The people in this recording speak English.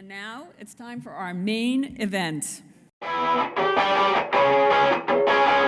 And now it's time for our main event.